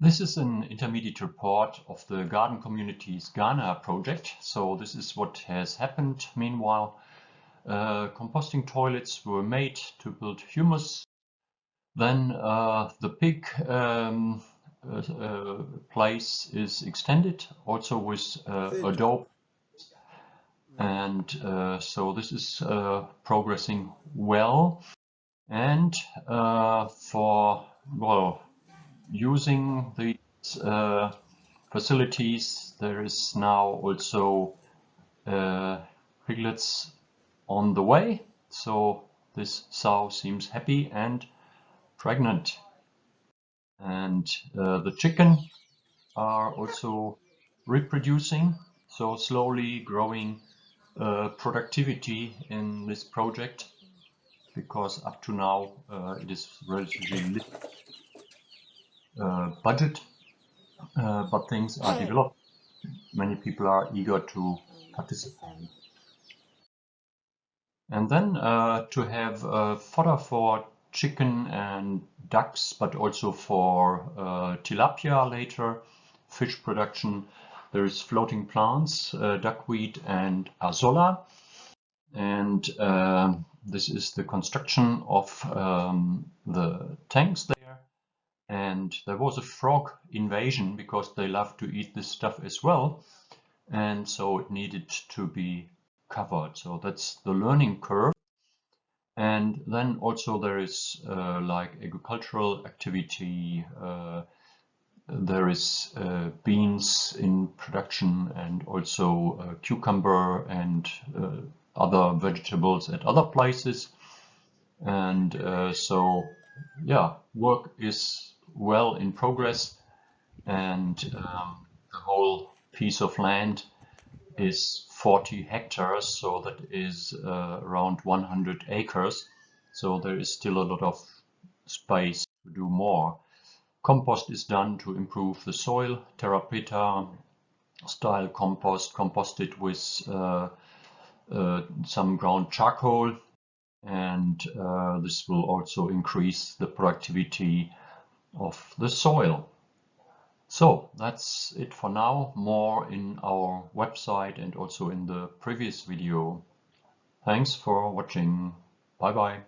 This is an intermediate report of the Garden Communities Ghana project. So this is what has happened. Meanwhile, uh, composting toilets were made to build humus. Then uh, the pig um, uh, uh place is extended also with uh, adobe. And uh, so this is progressing well. And for, well, using these uh, facilities, there is now also uh, piglets on the way. So this sow seems happy and pregnant. And uh, the chicken are also reproducing, so slowly growing uh, productivity in this project because up to now uh, it is relatively little budget, uh, but things are developed. Many people are eager to participate. And then uh, to have uh, fodder for chicken and ducks, but also for uh, tilapia later, fish production. There is floating plants, uh, duckweed and azolla. And this is the construction of um, the tanks and there was a frog invasion because they love to eat this stuff as well. And so it needed to be covered. So that's the learning curve. And then also there is uh, like agricultural activity uh, there is uh, beans in production and also uh, cucumber and uh, other vegetables at other places. And uh, so yeah work is well in progress and um, the whole piece of land is 40 hectares so that is uh, around 100 acres. So there is still a lot of space to do more. Compost is done to improve the soil terra preta style compost composted with uh, uh, some ground charcoal and uh, this will also increase the productivity of the soil. So that's it for now. More in our website and also in the previous video. Thanks for watching. Bye bye.